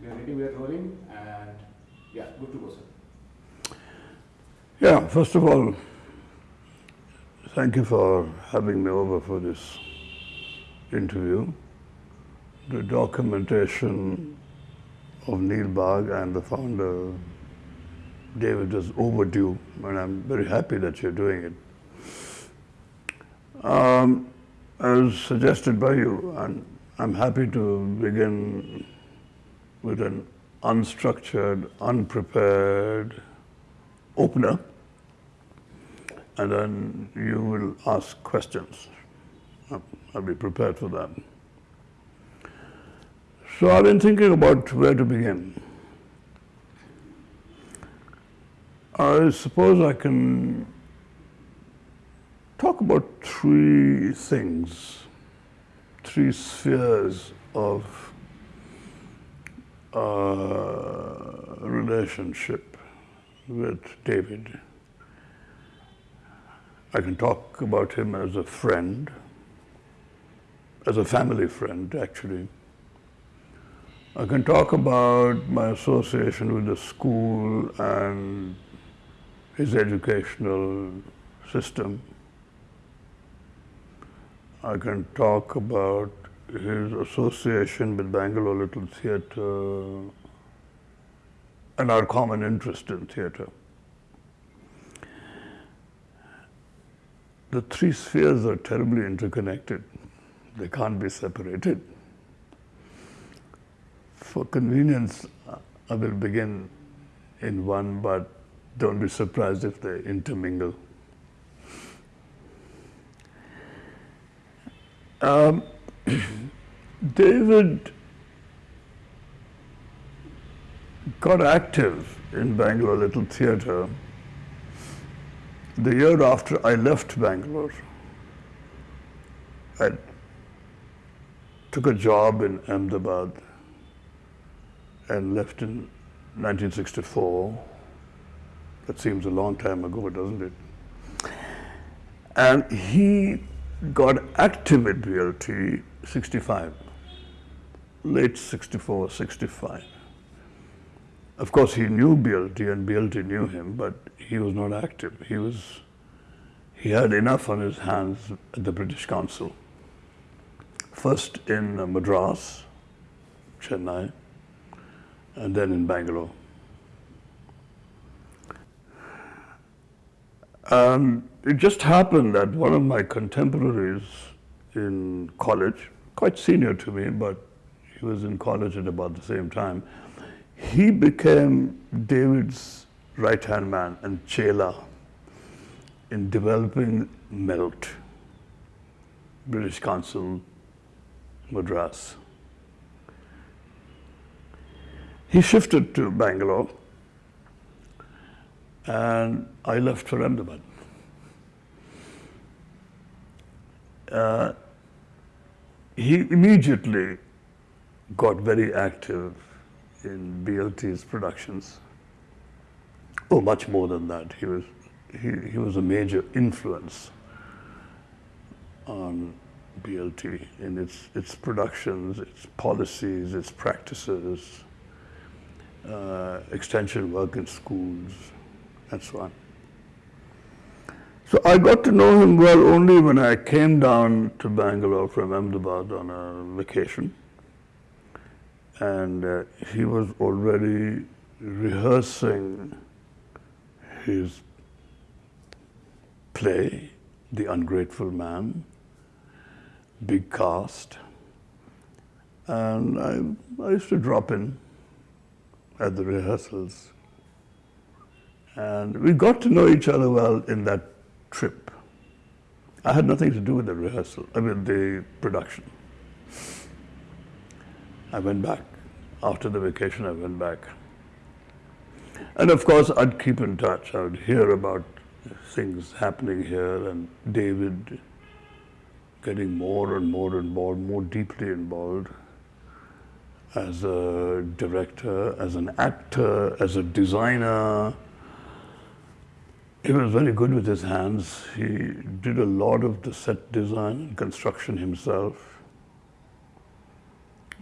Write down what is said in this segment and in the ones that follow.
We are ready, we are rolling, and yeah, good to go, sir. Yeah, first of all, thank you for having me over for this interview. The documentation of Neel Bagh and the founder, David, is overdue, and I'm very happy that you're doing it. Um, as suggested by you, and I'm happy to begin with an unstructured, unprepared opener, and then you will ask questions. I'll- be prepared for that. So I've been thinking about where to begin. I suppose I can talk about three things, three spheres of uh, relationship with David. I can talk about him as a friend, as a family friend, actually. I can talk about my association with the school and his educational system. I can talk about his association with Bangalore Little Theatre and our common interest in theatre. The three spheres are terribly interconnected. They can't be separated. For convenience, I will begin in one, but don't be surprised if they intermingle. Um, David got active in Bangalore Little Theatre the year after I left Bangalore. I took a job in Ahmedabad and left in 1964. That seems a long time ago, doesn't it? And he got active at BLT 65, late 64, 65. Of course, he knew BLT and BLT knew him, but he was not active. He was, he had enough on his hands at the British Council. First in Madras, Chennai, and then in Bangalore. And it just happened that one of my contemporaries in college, quite senior to me, but he was in college at about the same time, he became David's right hand man and Chela in developing MELT, British Council, Madras. He shifted to Bangalore and I left for Ahmedabad. Uh, he immediately got very active in BLT's productions. Oh, much more than that. He was, he, he was a major influence on BLT in its, its productions, its policies, its practices, uh, extension work in schools, and so on. So I got to know him well only when I came down to Bangalore from Ahmedabad on a vacation. And uh, he was already rehearsing his play, The Ungrateful Man, big cast. And I, I used to drop in at the rehearsals. And we got to know each other well in that trip. I had nothing to do with the rehearsal, I mean the production. I went back. After the vacation, I went back. And of course, I'd keep in touch. I would hear about things happening here and David getting more and more involved, more deeply involved as a director, as an actor, as a designer. He was very good with his hands. He did a lot of the set design and construction himself.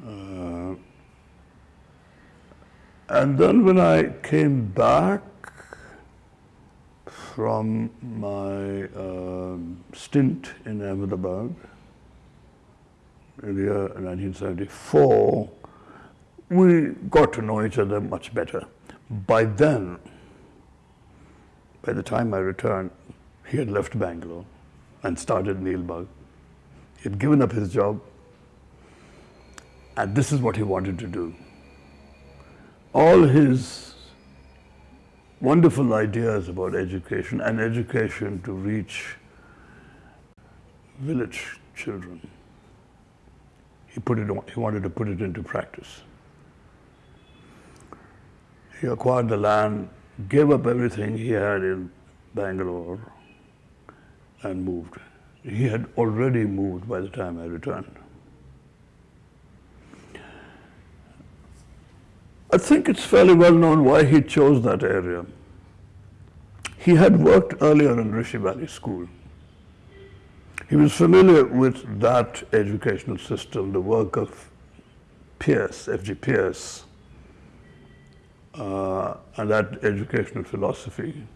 Uh, And then when I came back from my um, stint in Ahmedabad in the year 1974, we got to know each other much better. By then, by the time I returned, he had left Bangalore and started Neel Bagh. He had given up his job, and this is what he wanted to do. All his wonderful ideas about education and education to reach village children. He put it he wanted to put it into practice. He acquired the land, gave up everything he had in Bangalore and moved. He had already moved by the time I returned. I think it's fairly well known why he chose that area. He had worked earlier in Rishi Valley School. He was familiar with that educational system, the work of Pearce, F.G. Pearce, uh, and that educational philosophy.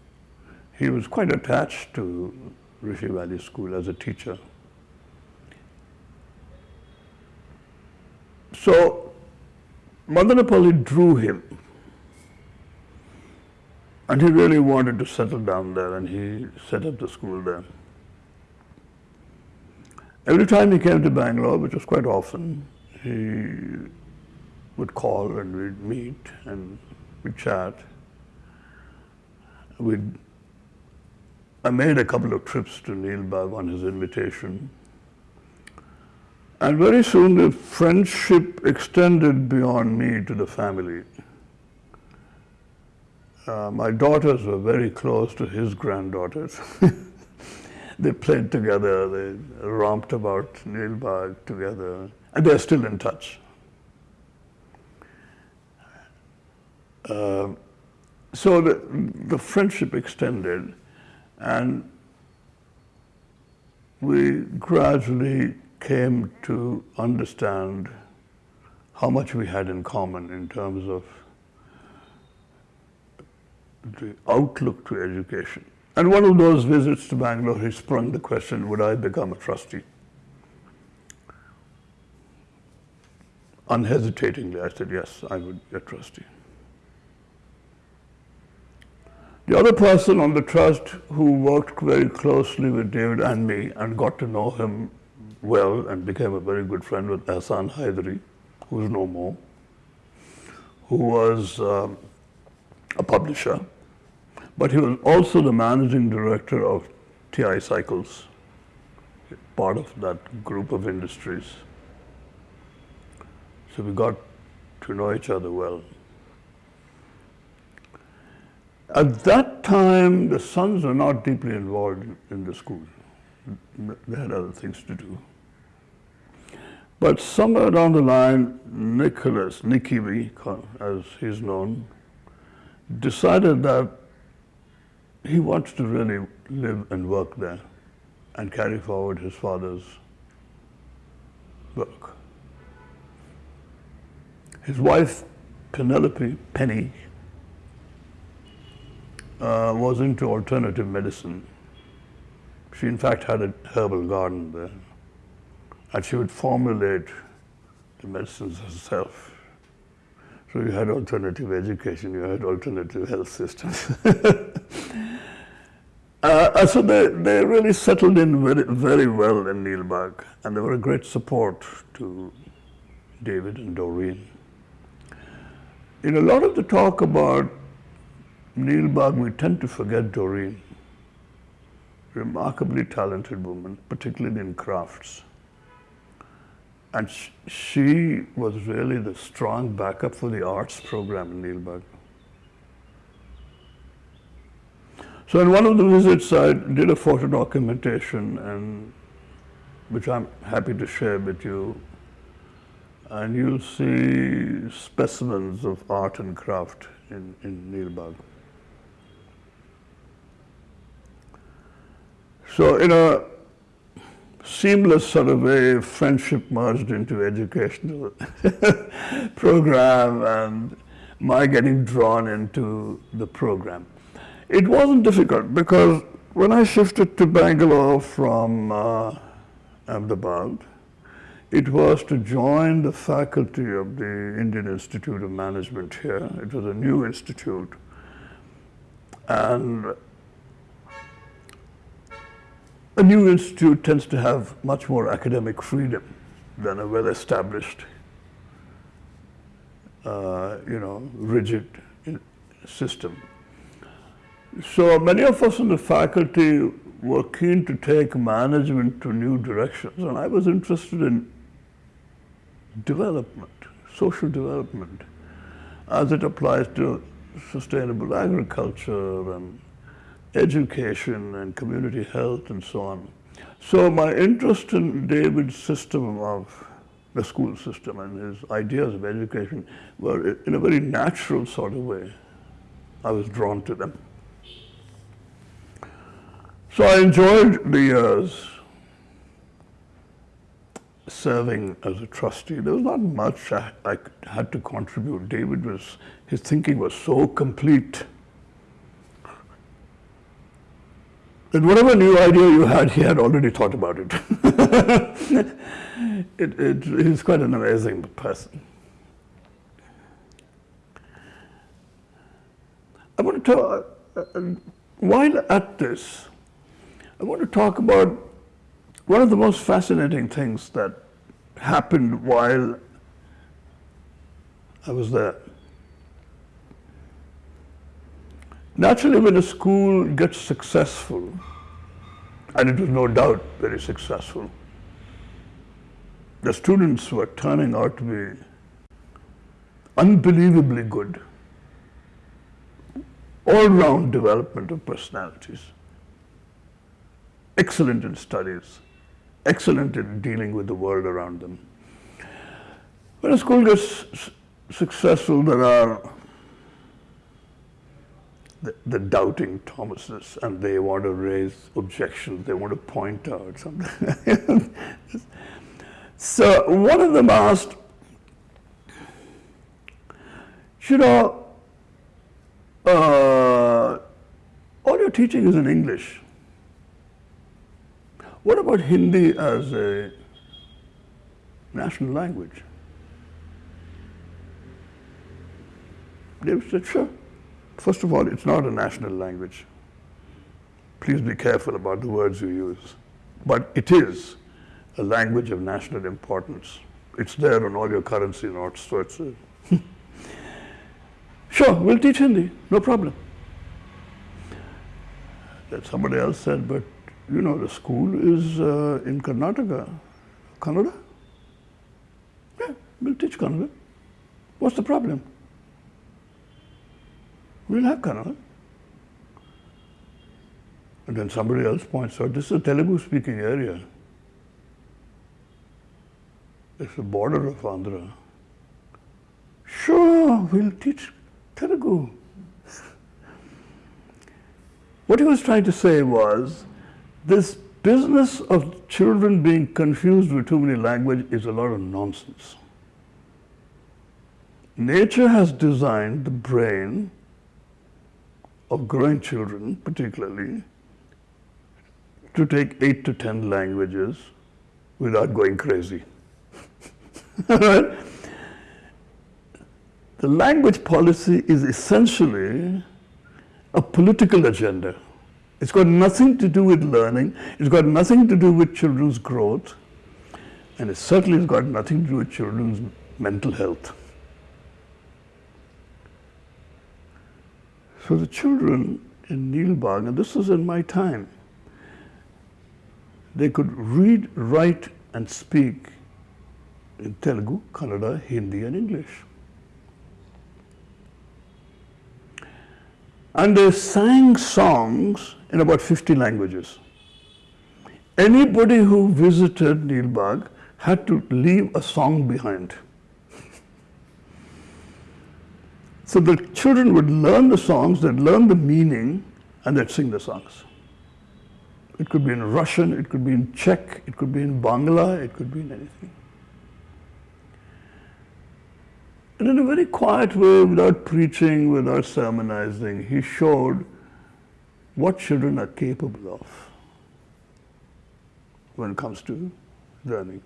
He was quite attached to Rishi Valley School as a teacher. So Madanapalli drew him. And he really wanted to settle down there and he set up the school there. Every time he came to Bangalore, which was quite often, he would call and we'd meet and we'd chat. We'd, I made a couple of trips to Neel Bagh on his invitation. And very soon the friendship extended beyond me to the family. Uh, my daughters were very close to his granddaughters. they played together, they romped about Neel Bagh together, and they're still in touch. Uh, so the, the friendship extended, and we gradually came to understand how much we had in common in terms of the outlook to education. And one of those visits to Bangalore, he sprung the question, would I become a trustee? Unhesitatingly, I said, yes, I would be a trustee. The other person on the trust who worked very closely with David and me and got to know him well and became a very good friend with Hassan Haidari, who's no more, who was um, a publisher, but he was also the managing director of TI Cycles, part of that group of industries. So we got to know each other well. At that time, the sons were not deeply involved in the school. They had other things to do. But somewhere down the line, Nicholas, V, as he's known, decided that he wants to really live and work there and carry forward his father's work. His wife, Penelope Penny, uh, was into alternative medicine. She in fact had a herbal garden there and she would formulate the medicines herself. So you had alternative education, you had alternative health systems. uh, so they, they really settled in very, very well in Neel Bagh, and they were a great support to David and Doreen. In a lot of the talk about Neel Bagh, we tend to forget Doreen. Remarkably talented woman, particularly in crafts. And she was really the strong backup for the arts program in Neel Bagh. So in one of the visits, I did a photo documentation, and which I'm happy to share with you. And you'll see specimens of art and craft in, in Neel Bagh. So in a seamless sort of way, friendship merged into educational program and my getting drawn into the program. It wasn't difficult because when I shifted to Bangalore from uh, Ahmedabad, it was to join the faculty of the Indian Institute of Management here. It was a new institute. And a new institute tends to have much more academic freedom than a well-established, uh, you know, rigid system. So many of us in the faculty were keen to take management to new directions, and I was interested in development, social development, as it applies to sustainable agriculture and education and community health and so on. So my interest in David's system of the school system and his ideas of education were in a very natural sort of way. I was drawn to them. So I enjoyed the years serving as a trustee. There was not much I, I had to contribute. David was, his thinking was so complete that whatever new idea you had, he had already thought about it. it, it he's quite an amazing person. I want to talk, uh, uh, while at this, I want to talk about one of the most fascinating things that happened while I was there. Naturally, when a school gets successful, and it was no doubt very successful, the students were turning out to be unbelievably good, all-round development of personalities, excellent in studies, excellent in dealing with the world around them. When a school gets successful, there are the, the, doubting Thomases, and they want to raise objections, they want to point out something. so one of them asked, you know, uh, all your teaching is in English. What about Hindi as a national language? They said, sure. First of all, it's not a national language. Please be careful about the words you use. But it is a language of national importance. It's there on all your currency notes, so it's a Sure, we'll teach Hindi, no problem. Then somebody else said, but you know, the school is uh, in Karnataka. Kannada? Yeah, we'll teach Kannada. What's the problem? We'll have Kannada. And then somebody else points out, this is a Telugu speaking area. It's the border of Andhra. Sure, we'll teach Telugu. what he was trying to say was, this business of children being confused with too many languages is a lot of nonsense. Nature has designed the brain of growing children, particularly, to take eight to ten languages without going crazy. the language policy is essentially a political agenda. It's got nothing to do with learning, it's got nothing to do with children's growth, and it certainly has got nothing to do with children's mental health. So the children in Neel Bagh, and this was in my time, they could read, write, and speak in Telugu, Kannada, Hindi, and English. And they sang songs in about 50 languages. Anybody who visited Neel Bagh had to leave a song behind. So the children would learn the songs, they'd learn the meaning, and they'd sing the songs. It could be in Russian, it could be in Czech, it could be in Bangla, it could be in anything. And in a very quiet way, without preaching, without sermonizing, he showed what children are capable of when it comes to learning.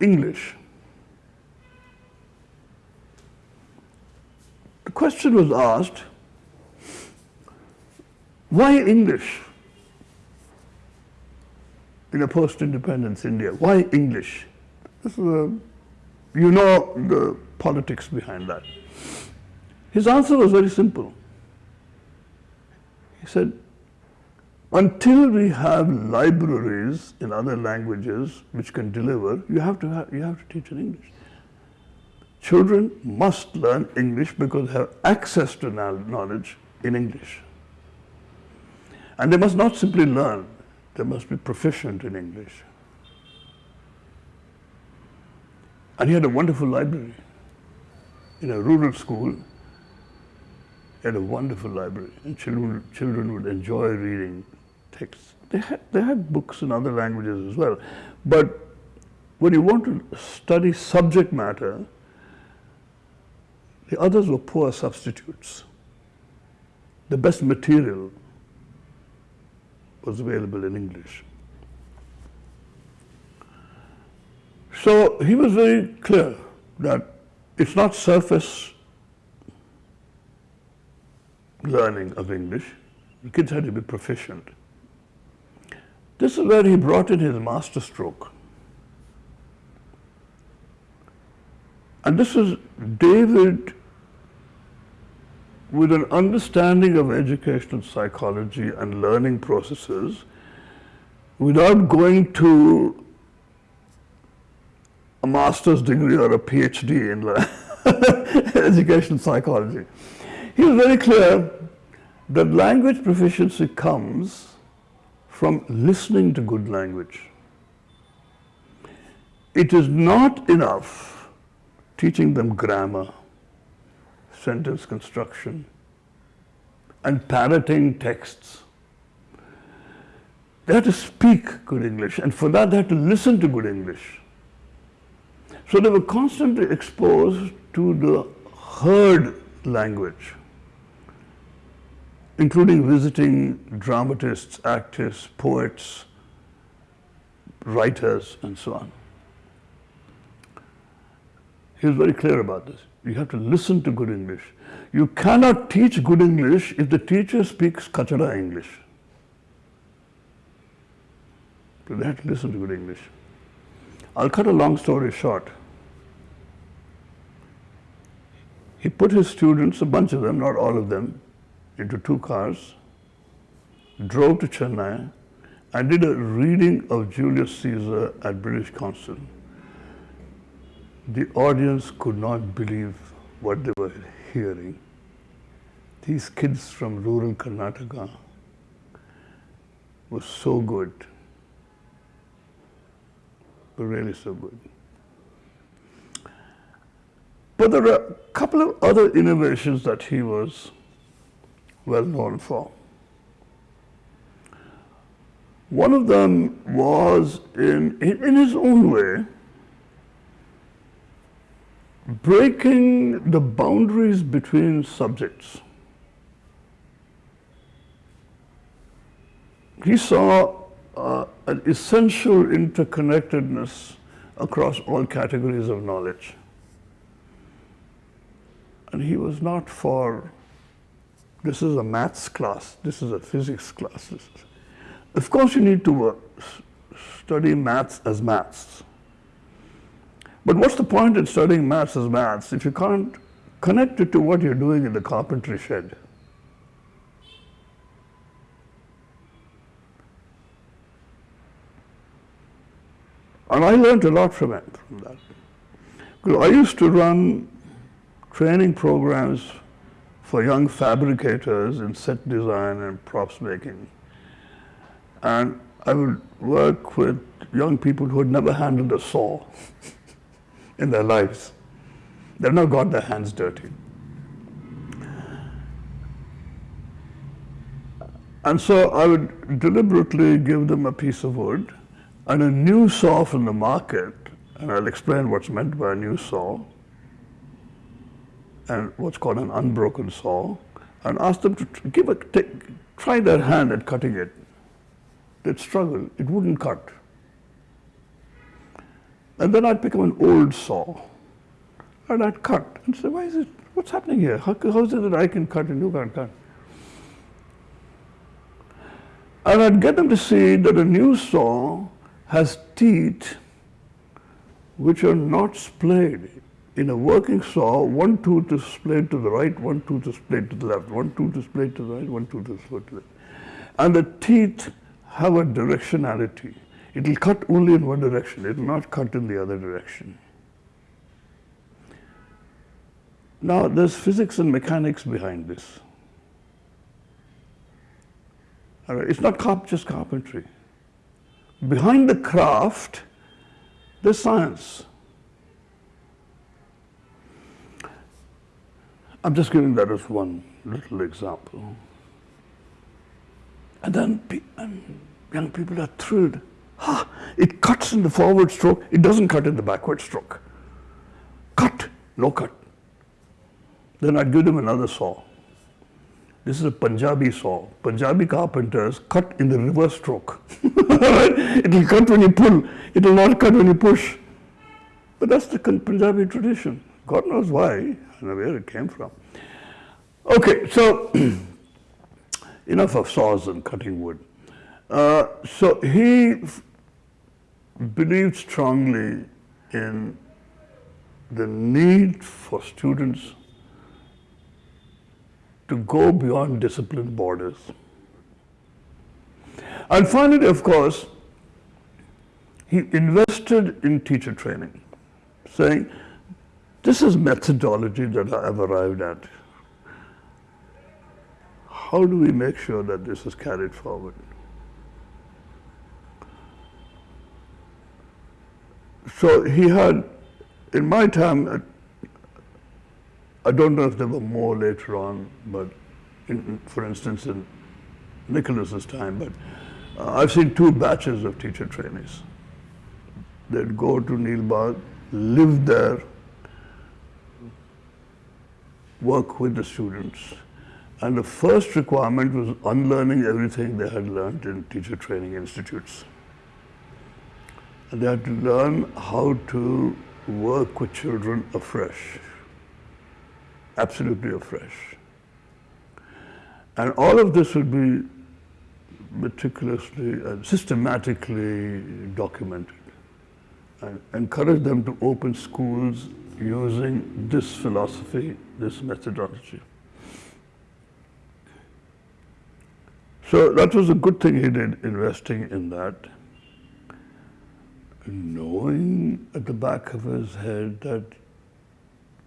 English. The question was asked, why English in a post-independence India? Why English? This is a, you know the politics behind that. His answer was very simple. He said, until we have libraries in other languages which can deliver, you have to, have, you have to teach in English. Children must learn English because they have access to knowledge in English. And they must not simply learn, they must be proficient in English. And he had a wonderful library in a rural school he had a wonderful library, and children, children would enjoy reading texts. They had, they had books in other languages as well. But when you want to study subject matter, the others were poor substitutes. The best material was available in English. So he was very clear that it's not surface learning of English. The kids had to be proficient. This is where he brought in his masterstroke. And this is David with an understanding of educational psychology and learning processes without going to a master's degree or a PhD in educational psychology. He was very clear that language proficiency comes from listening to good language. It is not enough teaching them grammar, sentence construction, and parroting texts. They had to speak good English, and for that they had to listen to good English. So they were constantly exposed to the heard language including visiting dramatists, actors, poets, writers, and so on. He was very clear about this. You have to listen to good English. You cannot teach good English if the teacher speaks kachara English. So they have to listen to good English. I'll cut a long story short. He put his students, a bunch of them, not all of them, into two cars, drove to Chennai, and did a reading of Julius Caesar at British Council. The audience could not believe what they were hearing. These kids from rural Karnataka were so good, were really so good. But there are a couple of other innovations that he was well known for. One of them was, in, in his own way, breaking the boundaries between subjects. He saw uh, an essential interconnectedness across all categories of knowledge. And he was not for this is a maths class. This is a physics class. Of course, you need to uh, study maths as maths. But what's the point in studying maths as maths if you can't connect it to what you're doing in the carpentry shed? And I learned a lot from it, from that. Because I used to run training programs for young fabricators in set design and props making. And I would work with young people who had never handled a saw in their lives. They've not got their hands dirty. And so I would deliberately give them a piece of wood and a new saw from the market and I'll explain what's meant by a new saw and what's called an unbroken saw, and ask them to give a, take, try their hand at cutting it. They'd struggle, it wouldn't cut. And then I'd pick up an old saw and I'd cut and say, why is it, what's happening here? How, how is it that I can cut and you can't cut? And I'd get them to see that a new saw has teeth which are not splayed. In a working saw, one tooth is splayed to the right, one tooth is splayed to the left, one tooth is splayed to the right, one tooth is splayed to the left. And the teeth have a directionality. It will cut only in one direction, it will not cut in the other direction. Now, there's physics and mechanics behind this. It's not carp just carpentry. Behind the craft, there's science. I'm just giving that as one little example. And then and young people are thrilled. Ah, it cuts in the forward stroke, it doesn't cut in the backward stroke. Cut, no cut. Then I'd give them another saw. This is a Punjabi saw. Punjabi carpenters cut in the reverse stroke. it will cut when you pull, it will not cut when you push. But that's the Punjabi tradition. God knows why and where it came from. Okay, so enough of saws and cutting wood. Uh, so he believed strongly in the need for students to go beyond discipline borders. And finally, of course, he invested in teacher training, saying, this is methodology that I have arrived at. How do we make sure that this is carried forward? So he had, in my time, I don't know if there were more later on, but in, for instance, in Nicholas's time, but uh, I've seen two batches of teacher trainees. They'd go to Neel Bagh, live there, work with the students. And the first requirement was unlearning everything they had learned in teacher training institutes. They had to learn how to work with children afresh absolutely afresh. And all of this would be meticulously and systematically documented and encourage them to open schools using this philosophy, this methodology. So that was a good thing he did, investing in that, knowing at the back of his head that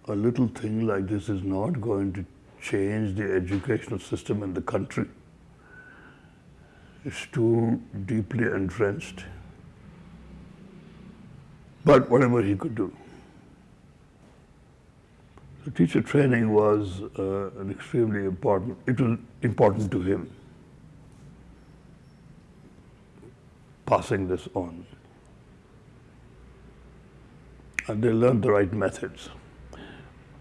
a little thing like this is not going to change the educational system in the country. It's too deeply entrenched. But whatever he could do. The teacher training was uh, an extremely important, it was important to him, passing this on. And they learned the right methods.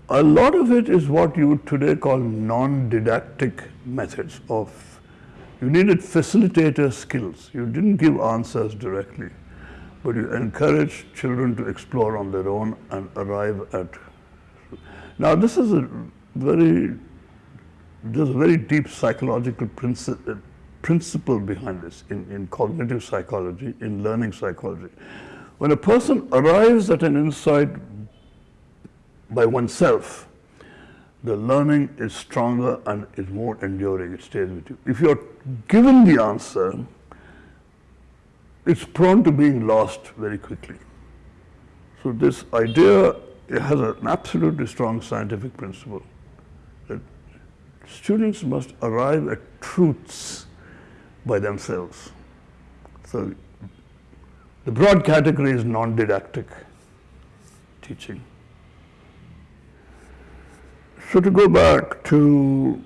A lot of it is what you would today call non-didactic methods of, you needed facilitator skills. You didn't give answers directly, but you encouraged children to explore on their own and arrive at. Now this is a very, there's a very deep psychological principle, uh, principle behind this in, in cognitive psychology, in learning psychology. When a person arrives at an insight by oneself, the learning is stronger and is more enduring, it stays with you. If you're given the answer, it's prone to being lost very quickly. So this idea has an absolutely strong scientific principle that students must arrive at truths by themselves. So the broad category is non-didactic teaching. So to go back to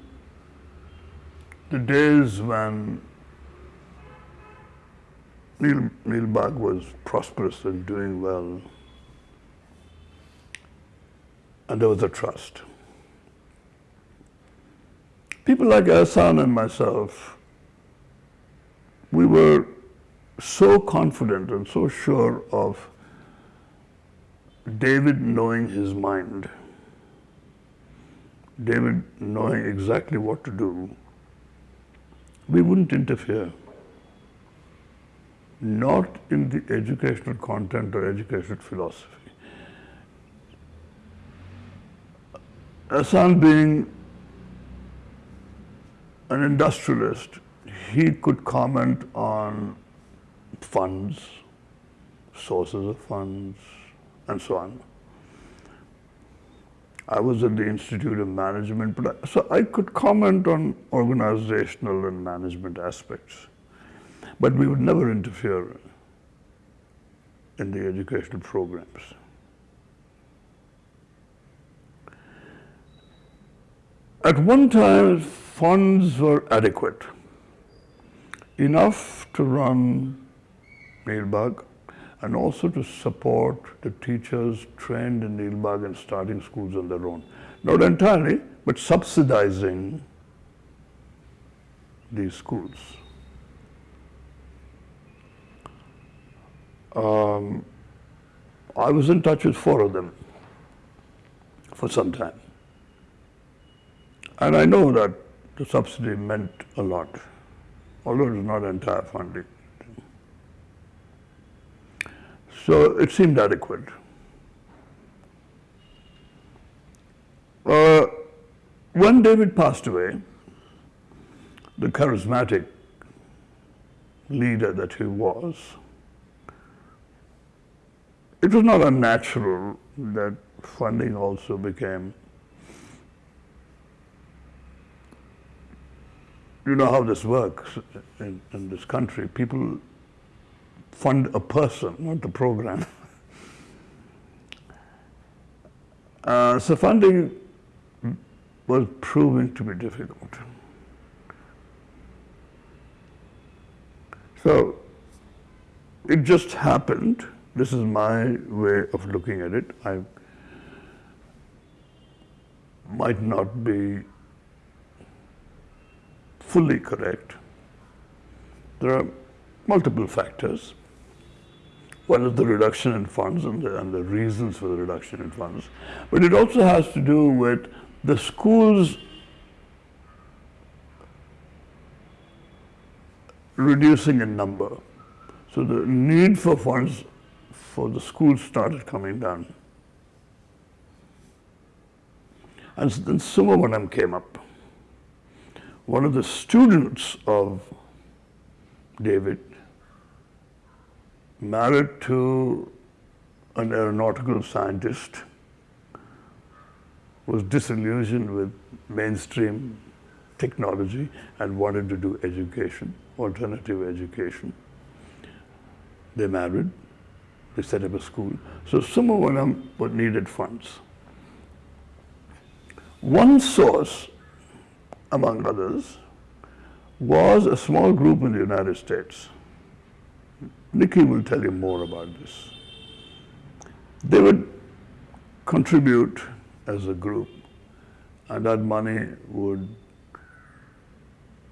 the days when Neil, Neel Bagh was prosperous and doing well, and there was a trust. People like Ehsan and myself, we were so confident and so sure of David knowing his mind, David knowing exactly what to do, we wouldn't interfere. Not in the educational content or educational philosophy. Ehsan being an industrialist, he could comment on funds, sources of funds, and so on. I was at the Institute of Management, but I, so I could comment on organizational and management aspects, but we would never interfere in the educational programs. At one time, funds were adequate, enough to run Neel Bagh and also to support the teachers trained in Neel Bagh and starting schools on their own. Not entirely, but subsidizing these schools. Um, I was in touch with four of them for some time. And I know that the subsidy meant a lot, although it was not entire funding. So it seemed adequate. Uh, when David passed away, the charismatic leader that he was, it was not unnatural that funding also became you know how this works in, in this country. People fund a person, not the program. Uh, so funding was proving to be difficult. So it just happened. This is my way of looking at it. I might not be fully correct. There are multiple factors. One is the reduction in funds and the, and the reasons for the reduction in funds. But it also has to do with the schools reducing in number. So the need for funds for the schools started coming down. And then Sumavanam came up one of the students of David married to an aeronautical scientist was disillusioned with mainstream technology and wanted to do education, alternative education. They married, they set up a school. So Sumavanam needed funds. One source among others, was a small group in the United States. Nikki will tell you more about this. They would contribute as a group, and that money would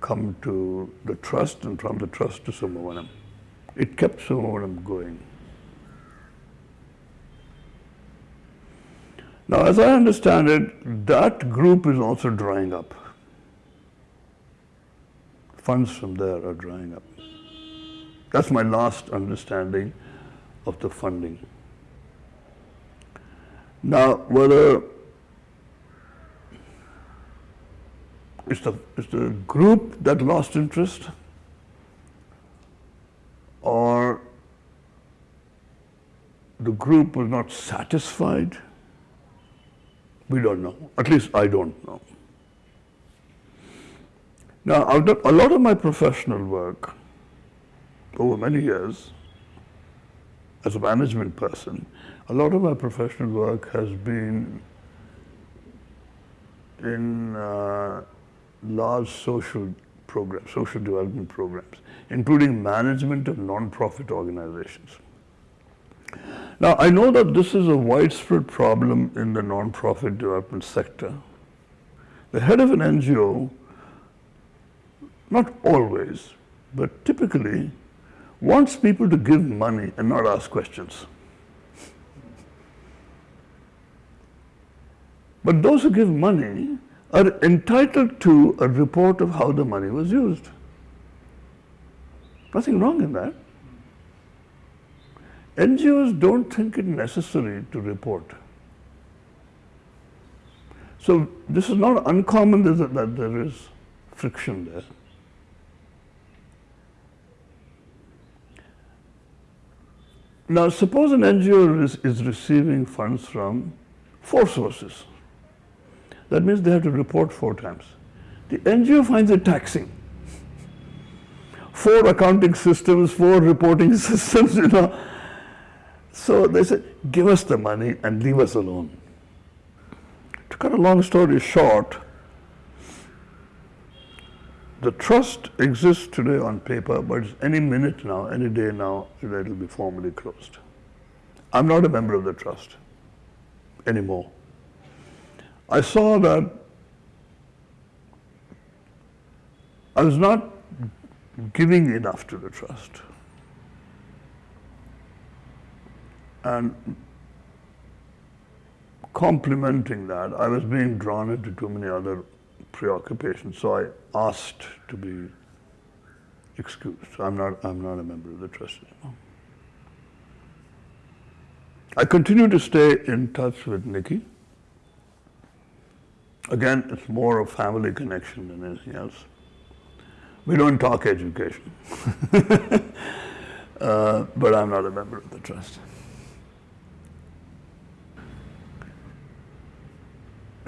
come to the trust and from the trust to Sumavanam. It kept Sumavanam going. Now, as I understand it, that group is also drying up funds from there are drying up. That's my last understanding of the funding. Now, whether it's the, it's the group that lost interest or the group was not satisfied, we don't know. At least I don't know. Now, I've done a lot of my professional work over many years as a management person. A lot of my professional work has been in uh, large social programs, social development programs, including management of non-profit organizations. Now, I know that this is a widespread problem in the non-profit development sector. The head of an NGO, not always, but typically, wants people to give money and not ask questions. But those who give money are entitled to a report of how the money was used. Nothing wrong in that. NGOs don't think it necessary to report. So this is not uncommon that, there is friction there. Now suppose an NGO is, receiving funds from four sources. That means they have to report four times. The NGO finds it taxing. Four accounting systems, four reporting systems, you know. So they said, give us the money and leave us alone. To cut a long story short, the trust exists today on paper, but any minute now, any day now, it will be formally closed. I'm not a member of the trust anymore. I saw that I was not giving enough to the trust. And complementing that, I was being drawn into too many other preoccupations, so I asked to be excused. I'm not, I'm not a member of the trust anymore. I continue to stay in touch with Nikki. Again, it's more a family connection than anything else. We don't talk education. uh, but I'm not a member of the trust.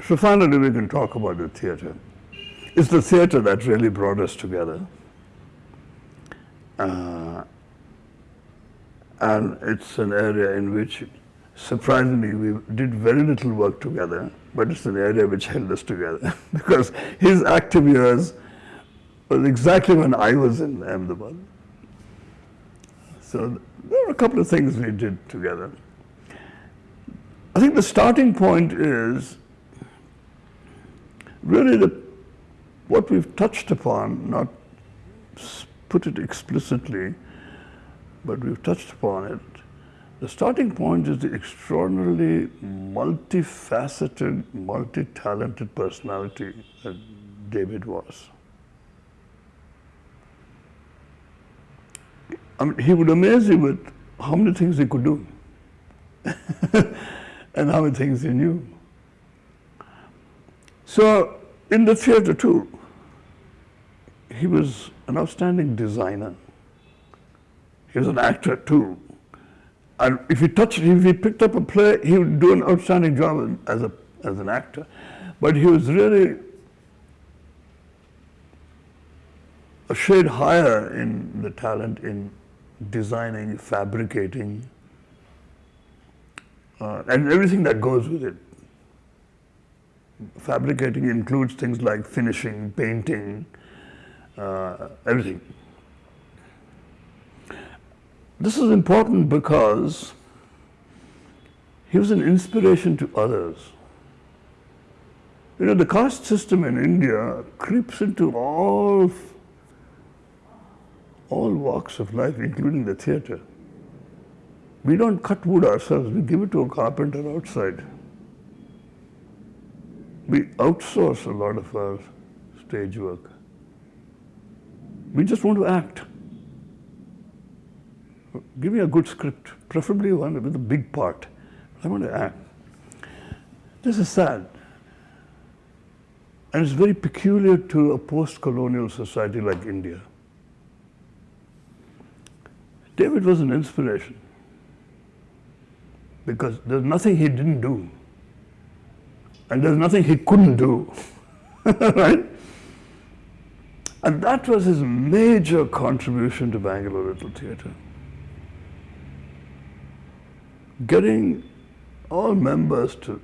So finally we can talk about the theatre. It's the theatre that really brought us together. Uh, and it's an area in which surprisingly we did very little work together but it's an area which held us together because his active years was exactly when I was in Ahmedabad. So there were a couple of things we did together. I think the starting point is really the, what we've touched upon, not put it explicitly, but we've touched upon it, the starting point is the extraordinarily multifaceted, multi-talented personality that David was. I mean, he would amaze you with how many things he could do and how many things he knew. So in the theater too, he was an outstanding designer. He was an actor too. And if he touched, if he picked up a play, he would do an outstanding job as, a, as an actor. But he was really a shade higher in the talent in designing, fabricating, uh, and everything that goes with it. Fabricating includes things like finishing, painting, Uh, everything. This is important because he was an inspiration to others. You know, the caste system in India creeps into all, all walks of life, including the theatre. We don't cut wood ourselves, we give it to a carpenter outside. We outsource a lot of our stage work. We just want to act give me a good script, preferably one with a big part. I want to act. This is sad. And it's very peculiar to a post-colonial society like India. David was an inspiration because there's nothing he didn't do and there's nothing he couldn't do, right? And that was his major contribution to Bangalore Little Theatre. Getting all members to,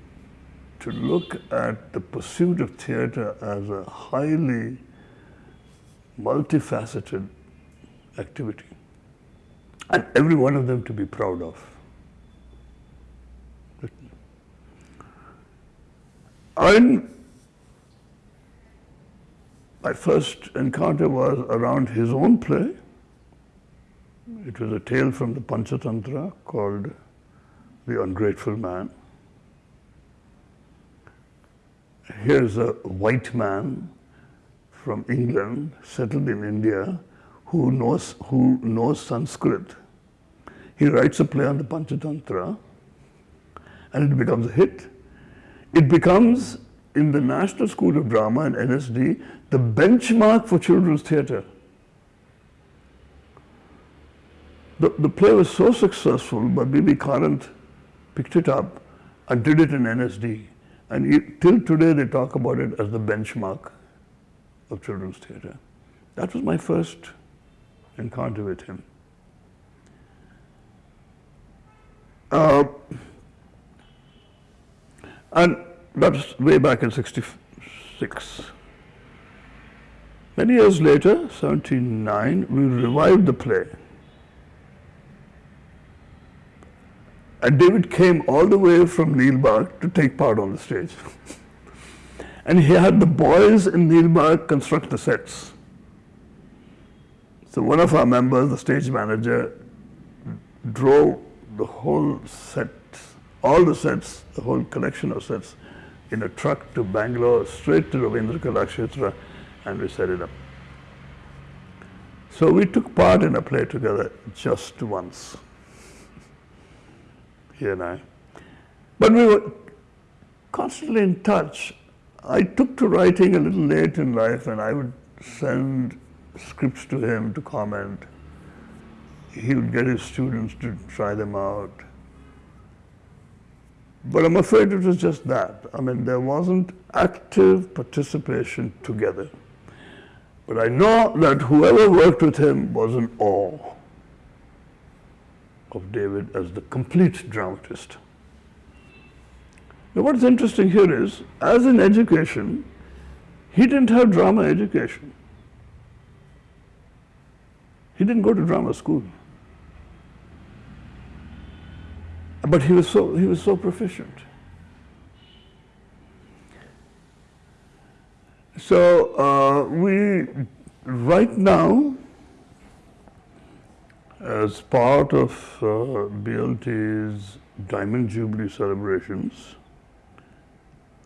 to look at the pursuit of theatre as a highly multifaceted activity. And every one of them to be proud of. I, my first encounter was around his own play. It was a tale from the Panchatantra called The Ungrateful Man. Here's a white man from England, settled in India, who knows, who knows Sanskrit. He writes a play on the Panchatantra and it becomes a hit. It becomes, in the National School of Drama and NSD, the benchmark for children's theatre. The, the play was so successful, but B.V. Karanth picked it up and did it in NSD. And it, till today, they talk about it as the benchmark of children's theatre. That was my first encounter with him. Uh, and that's way back in 66. Many years later, 79, we revived the play. And David came all the way from Neel Bagh to take part on the stage. and he had the boys in Neel Bagh construct the sets. So one of our members, the stage manager, drove the whole set all the sets, the whole collection of sets, in a truck to Bangalore, straight to Ravindra Kalakshetra, and we set it up. So we took part in a play together just once, he and I. But we were constantly in touch. I took to writing a little late in life, and I would send scripts to him to comment. He would get his students to try them out. But I'm afraid it was just that. I mean, there wasn't active participation together. But I know that whoever worked with him was in awe of David as the complete dramatist. Now, what's interesting here is, as in education, he didn't have drama education. He didn't go to drama school. But he was so, he was so proficient. So uh, we, right now, as part of uh, BLT's Diamond Jubilee celebrations,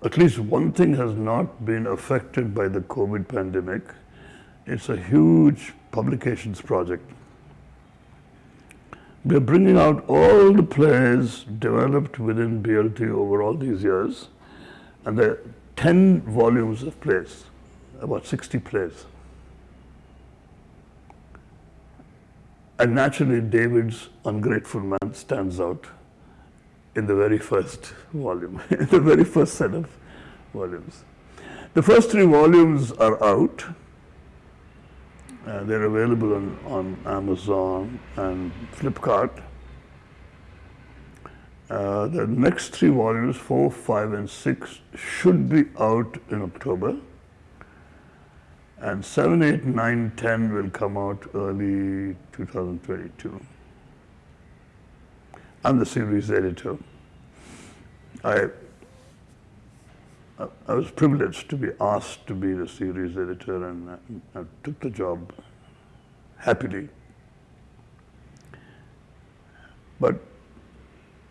at least one thing has not been affected by the COVID pandemic. It's a huge publications project we're bringing out all the plays developed within BLT over all these years, and there are 10 volumes of plays, about 60 plays. And naturally, David's Ungrateful Man stands out in the very first volume, in the very first set of volumes. The first three volumes are out. Uh, they're available on, on Amazon and Flipkart. Uh, the next three volumes, four, five, and six, should be out in October. And seven, eight, nine, ten will come out early 2022. I'm the series editor. I I was privileged to be asked to be the series editor and uh, I, I took the job happily. But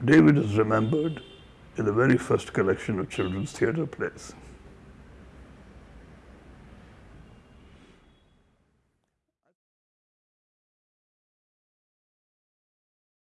David is remembered in the very first collection of children's theatre plays.